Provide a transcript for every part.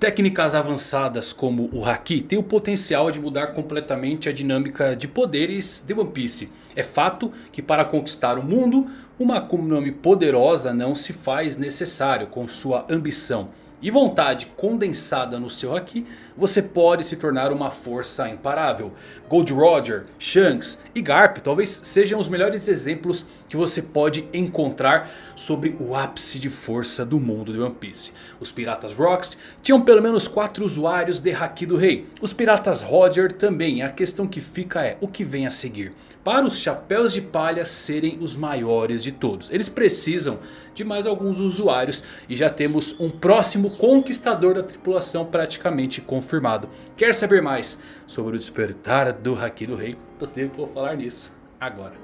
Técnicas avançadas como o Haki têm o potencial de mudar completamente a dinâmica de poderes de One Piece. É fato que para conquistar o mundo, uma Akuma poderosa não se faz necessário com sua ambição e vontade condensada no seu Haki, você pode se tornar uma força imparável. Gold Roger, Shanks e Garp talvez sejam os melhores exemplos que você pode encontrar sobre o ápice de força do mundo de One Piece. Os piratas Rocks tinham pelo menos 4 usuários de Haki do Rei. Os piratas Roger também. A questão que fica é o que vem a seguir para os chapéus de palha serem os maiores de todos. Eles precisam de mais alguns usuários e já temos um próximo conquistador da tripulação praticamente confirmado. Quer saber mais sobre o despertar do Haki do Rei? Então vou falar nisso agora.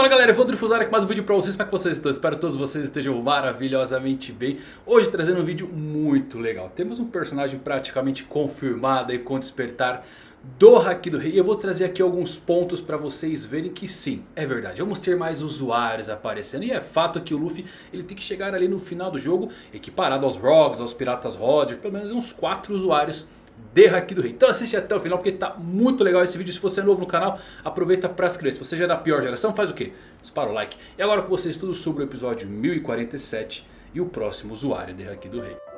Fala galera, eu vou Drifusar aqui mais um vídeo pra vocês, como é que vocês estão? Espero que todos vocês estejam maravilhosamente bem Hoje trazendo um vídeo muito legal Temos um personagem praticamente confirmado aí com o despertar do Haki do Rei. E eu vou trazer aqui alguns pontos para vocês verem que sim, é verdade. Vamos ter mais usuários aparecendo. E é fato que o Luffy ele tem que chegar ali no final do jogo equiparado aos Rogues, aos Piratas Roger. Pelo menos uns 4 usuários de Haki do Rei. Então assiste até o final porque tá muito legal esse vídeo. Se você é novo no canal, aproveita para se inscrever. Se você já é da pior geração, faz o quê? Dispara o like. E agora com vocês tudo sobre o episódio 1047 e o próximo usuário de Haki do Rei.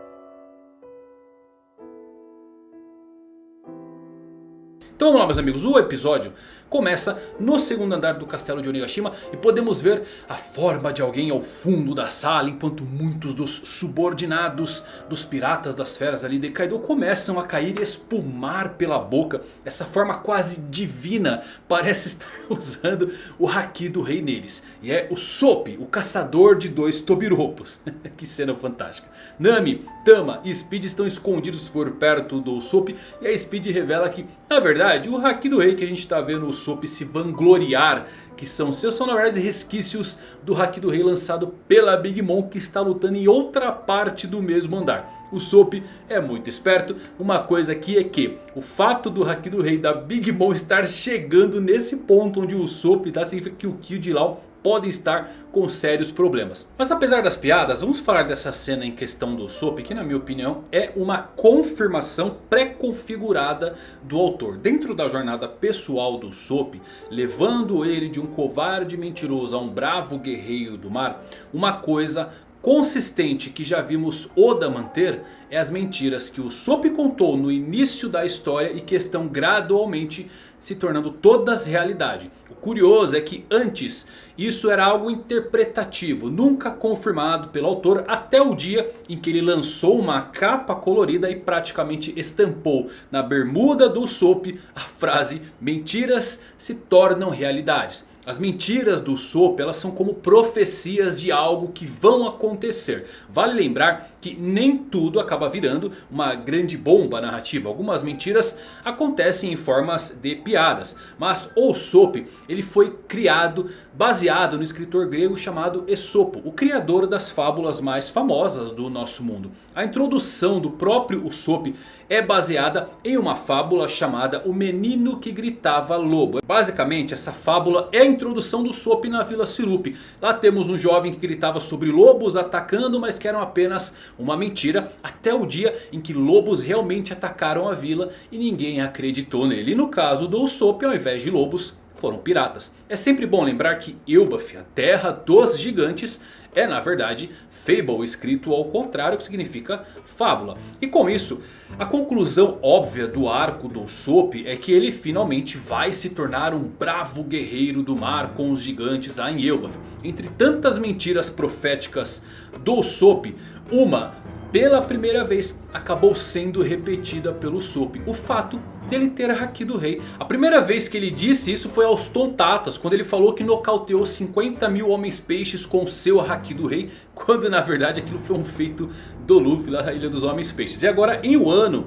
Então vamos lá meus amigos, o episódio começa no segundo andar do castelo de Onigashima e podemos ver a forma de alguém ao fundo da sala enquanto muitos dos subordinados dos piratas das feras ali de Kaido começam a cair e espumar pela boca. Essa forma quase divina parece estar usando o Haki do rei neles. E é o Sop, o caçador de dois Tobiropos. que cena fantástica. Nami, Tama e Speed estão escondidos por perto do Sop e a Speed revela que na verdade o Haki do rei que a gente está vendo o Usopp se vangloriar. Que são seus são verdade resquícios do Haki do Rei lançado pela Big Mom que está lutando em outra parte do mesmo andar. O Soap é muito esperto. Uma coisa aqui é que o fato do Haki do Rei da Big Mom estar chegando nesse ponto onde o Soap está significa que o Kill de podem estar com sérios problemas. Mas apesar das piadas, vamos falar dessa cena em questão do Soap, que na minha opinião é uma confirmação pré-configurada do autor. Dentro da jornada pessoal do Soap, levando ele de um covarde mentiroso a um bravo guerreiro do mar, uma coisa consistente que já vimos Oda manter é as mentiras que o Sop contou no início da história e que estão gradualmente se tornando todas realidade. O curioso é que antes isso era algo interpretativo, nunca confirmado pelo autor até o dia em que ele lançou uma capa colorida e praticamente estampou na bermuda do Sop a frase mentiras se tornam realidades. As mentiras do Sop elas são como profecias de algo que vão acontecer. Vale lembrar que nem tudo acaba virando uma grande bomba narrativa. Algumas mentiras acontecem em formas de piadas. Mas o Sop ele foi criado baseado no escritor grego chamado Esopo. O criador das fábulas mais famosas do nosso mundo. A introdução do próprio Usopp é baseada em uma fábula chamada O Menino que Gritava Lobo. Basicamente essa fábula é introdução do Sop na Vila Sirup. Lá temos um jovem que gritava sobre lobos atacando, mas que eram apenas uma mentira. Até o dia em que lobos realmente atacaram a vila e ninguém acreditou nele. E no caso do Usopp, ao invés de lobos, foram piratas. É sempre bom lembrar que Elbaf, a terra dos gigantes, é na verdade Fable escrito ao contrário que significa fábula. E com isso, a conclusão óbvia do arco do Usopp é que ele finalmente vai se tornar um bravo guerreiro do mar com os gigantes lá em Elbaf. Entre tantas mentiras proféticas do Usopp, uma pela primeira vez acabou sendo repetida pelo Sop. O fato dele ter a Haki do Rei. A primeira vez que ele disse isso foi aos Tontatas. Quando ele falou que nocauteou 50 mil homens peixes com seu Haki do Rei. Quando na verdade aquilo foi um feito do Luffy lá na Ilha dos Homens Peixes. E agora em Wano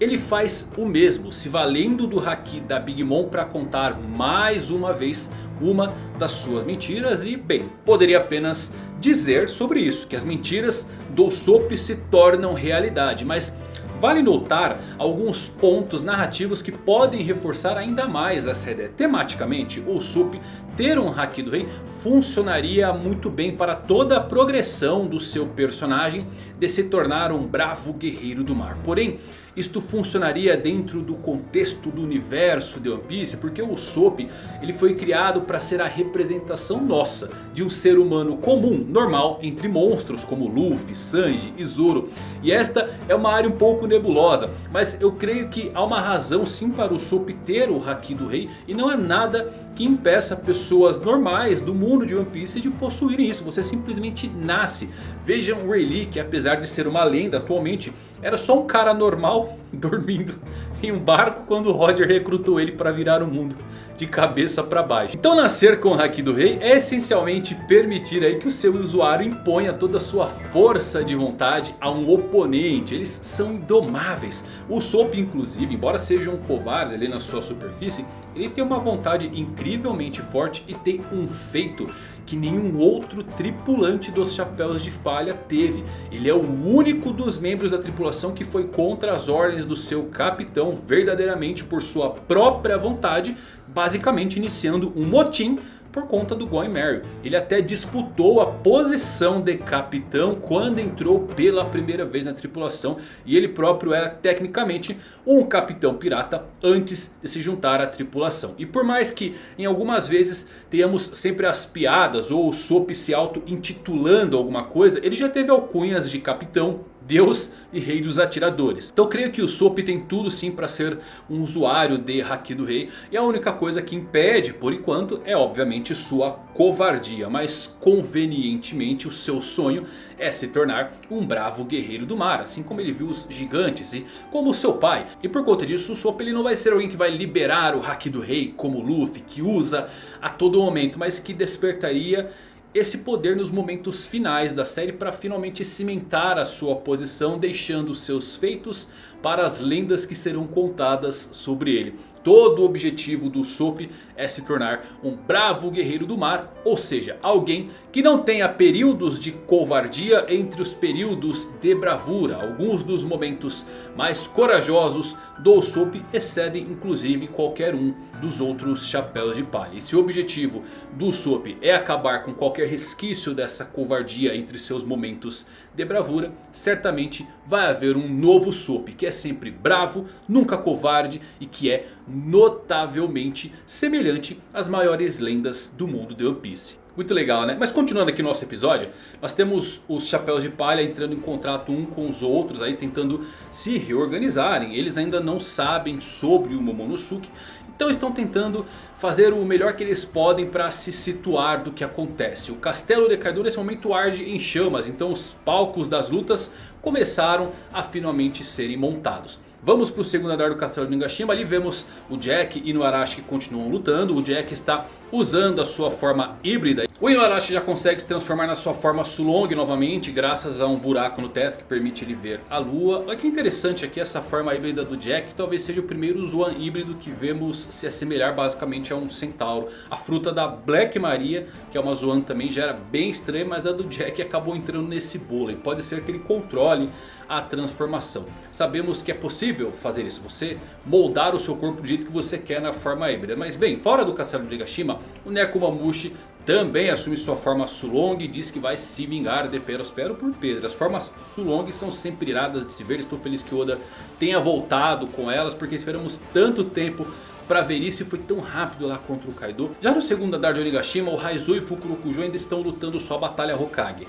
ele faz o mesmo, se valendo do Haki da Big Mom para contar mais uma vez uma das suas mentiras. E bem, poderia apenas dizer sobre isso, que as mentiras do Usopp se tornam realidade. Mas vale notar alguns pontos narrativos que podem reforçar ainda mais essa ideia. Tematicamente, o Usopp ter um Haki do Rei funcionaria muito bem para toda a progressão do seu personagem de se tornar um bravo guerreiro do mar. Porém, isto funcionaria dentro do contexto do universo de One Piece. Porque o Usopp ele foi criado para ser a representação nossa. De um ser humano comum, normal, entre monstros como Luffy, Sanji e Zoro. E esta é uma área um pouco nebulosa. Mas eu creio que há uma razão sim para o Usopp ter o Haki do Rei. E não é nada que impeça pessoas normais do mundo de One Piece de possuírem isso. Você simplesmente nasce. Vejam o Rayleigh que apesar de ser uma lenda atualmente era só um cara normal dormindo em um barco quando Roger recrutou ele para virar o mundo de cabeça para baixo. Então nascer com o Haki do Rei é essencialmente permitir aí que o seu usuário imponha toda a sua força de vontade a um oponente. Eles são indomáveis. O Sop inclusive, embora seja um covarde ali na sua superfície, ele tem uma vontade incrivelmente forte e tem um feito que nenhum outro tripulante dos Chapéus de Palha teve. Ele é o único dos membros da tripulação que foi contra as ordens do seu capitão verdadeiramente por sua própria vontade. Basicamente iniciando um motim por conta do Going Merry. Ele até disputou a posição de capitão quando entrou pela primeira vez na tripulação. E ele próprio era tecnicamente um capitão pirata antes de se juntar à tripulação. E por mais que em algumas vezes tenhamos sempre as piadas ou o Sop se auto-intitulando alguma coisa. Ele já teve alcunhas de capitão Deus e Rei dos Atiradores. Então creio que o Sop tem tudo sim para ser um usuário de Haki do Rei. E a única coisa que impede por enquanto é obviamente sua covardia. Mas convenientemente o seu sonho é se tornar um bravo guerreiro do mar. Assim como ele viu os gigantes e como seu pai. E por conta disso o Sop ele não vai ser alguém que vai liberar o Haki do Rei como Luffy. Que usa a todo momento. Mas que despertaria esse poder nos momentos finais da série para finalmente cimentar a sua posição, deixando seus feitos para as lendas que serão contadas sobre ele. Todo o objetivo do Sop é se tornar um bravo guerreiro do mar. Ou seja, alguém que não tenha períodos de covardia entre os períodos de bravura. Alguns dos momentos mais corajosos do Sop excedem inclusive qualquer um dos outros chapéus de palha. E se o objetivo do Sop é acabar com qualquer resquício dessa covardia entre seus momentos de bravura. Certamente vai haver um novo Sop que é sempre bravo, nunca covarde e que é notavelmente semelhante às maiores lendas do mundo de One Piece. Muito legal né? Mas continuando aqui no nosso episódio. Nós temos os Chapéus de Palha entrando em contrato um com os outros. Aí tentando se reorganizarem. Eles ainda não sabem sobre o Momonosuke. Então estão tentando fazer o melhor que eles podem para se situar do que acontece. O castelo de Kaido nesse momento arde em chamas. Então os palcos das lutas começaram a finalmente serem montados. Vamos para o segundo andar do castelo de Ningashima. Ali vemos o Jack e o Arashi que continuam lutando. O Jack está usando a sua forma híbrida. O Inuarashi já consegue se transformar na sua forma Sulong novamente. Graças a um buraco no teto que permite ele ver a lua. Olha que interessante aqui essa forma híbrida do Jack. Talvez seja o primeiro Zoan híbrido que vemos se assemelhar basicamente a um centauro. A fruta da Black Maria, que é uma Zoan também, já era bem estranha. Mas a do Jack acabou entrando nesse bolo. E pode ser que ele controle a transformação. Sabemos que é possível fazer isso. Você moldar o seu corpo do jeito que você quer na forma híbrida. Mas bem, fora do castelo de Nigashima, o Nekomamushi também assume sua forma Sulong e diz que vai se vingar de Perospero por Pedro. As formas Sulong são sempre iradas de se ver. Estou feliz que Oda tenha voltado com elas porque esperamos tanto tempo para ver isso e foi tão rápido lá contra o Kaido. Já no segundo andar de Onigashima, o Raizo e o Fukurokuju ainda estão lutando sua batalha Hokage.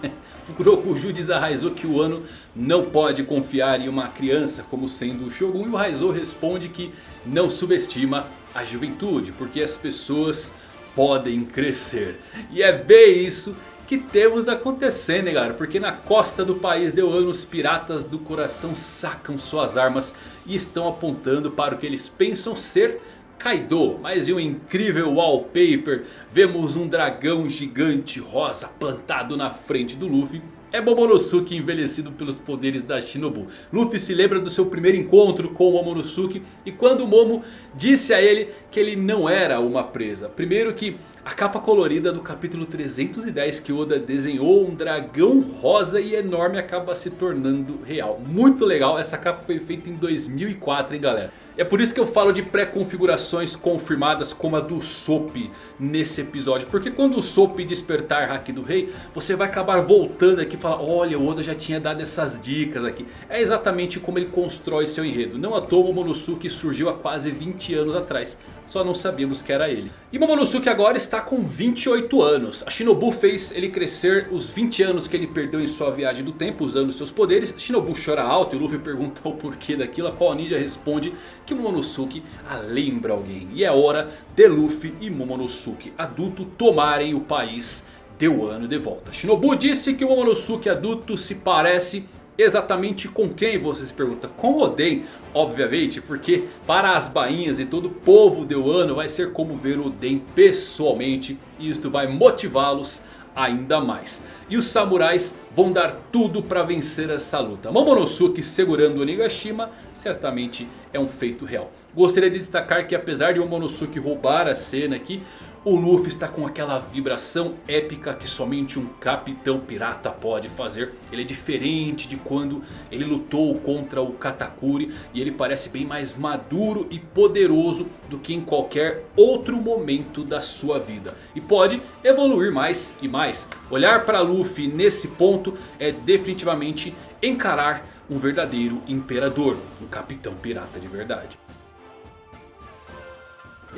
Fukurokuju diz a Raizo que o Ano não pode confiar em uma criança como sendo o Shogun. E o Raizo responde que não subestima a juventude, porque as pessoas podem crescer. E é bem isso que temos acontecendo, hein, galera? Porque na costa do país de Wano, os piratas do coração sacam suas armas e estão apontando para o que eles pensam ser Kaido, mas em um incrível wallpaper vemos um dragão gigante rosa plantado na frente do Luffy é Momonosuke envelhecido pelos poderes da Shinobu. Luffy se lembra do seu primeiro encontro com o Momonosuke. E quando o Momo disse a ele que ele não era uma presa. Primeiro que a capa colorida do capítulo 310 que Oda desenhou um dragão rosa e enorme acaba se tornando real. Muito legal, essa capa foi feita em 2004 hein galera. É por isso que eu falo de pré-configurações confirmadas como a do Sop nesse episódio. Porque quando o Sop despertar Haki do Rei, você vai acabar voltando aqui e falar... Olha, o Oda já tinha dado essas dicas aqui. É exatamente como ele constrói seu enredo. Não à toa o Momonosuke surgiu há quase 20 anos atrás. Só não sabíamos que era ele. E Momonosuke agora está com 28 anos. A Shinobu fez ele crescer os 20 anos que ele perdeu em sua viagem do tempo usando seus poderes. Shinobu chora alto e Luffy pergunta o porquê daquilo. A qual a ninja responde que Momonosuke a lembra alguém. E é hora de Luffy e Momonosuke adulto tomarem o país de Wano de volta. Shinobu disse que o Momonosuke adulto se parece exatamente com quem você se pergunta? Com Oden, obviamente, porque para as bainhas e todo o povo de Wano vai ser como ver Oden pessoalmente. E isto vai motivá-los ainda mais. E os samurais vão dar tudo para vencer essa luta. Momonosuke segurando Onigashima certamente é um feito real. Gostaria de destacar que apesar de Momonosuke roubar a cena aqui... O Luffy está com aquela vibração épica que somente um capitão pirata pode fazer. Ele é diferente de quando ele lutou contra o Katakuri. E ele parece bem mais maduro e poderoso do que em qualquer outro momento da sua vida. E pode evoluir mais e mais. Olhar para Luffy nesse ponto é definitivamente encarar um verdadeiro imperador. Um capitão pirata de verdade.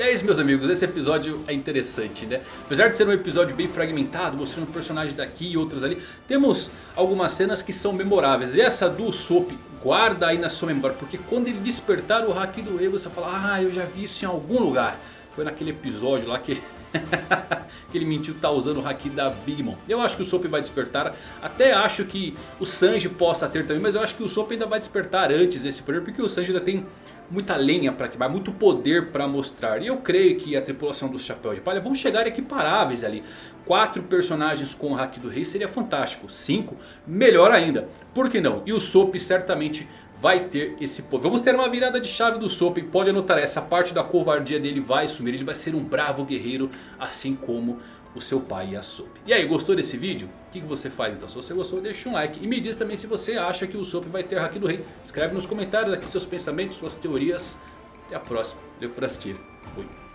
E é isso meus amigos, esse episódio é interessante né. Apesar de ser um episódio bem fragmentado, mostrando personagens aqui e outros ali. Temos algumas cenas que são memoráveis. E essa do Sop, guarda aí na sua memória. Porque quando ele despertar o Haki do Rei, você fala, ah eu já vi isso em algum lugar. Foi naquele episódio lá que ele... que ele mentiu tá usando o Haki da Big Mom. Eu acho que o Sop vai despertar. Até acho que o Sanji possa ter também. Mas eu acho que o Sop ainda vai despertar antes desse poder. Porque o Sanji ainda tem muita lenha para queimar, muito poder para mostrar. E eu creio que a tripulação dos Chapéus de Palha vão chegar equiparáveis ali. Quatro personagens com o Hack do Rei seria fantástico. Cinco, melhor ainda. Por que não? E o Sop certamente vai ter esse poder. Vamos ter uma virada de chave do Sop. Pode anotar, essa parte da covardia dele vai sumir. Ele vai ser um bravo guerreiro, assim como o seu pai e a Soap. E aí, gostou desse vídeo? O que, você faz então? Se você gostou, deixa um like. E me diz também se você acha que o Soap vai ter Haki do Rei. Escreve nos comentários aqui seus pensamentos, suas teorias. Até a próxima. Valeu por assistir. Fui.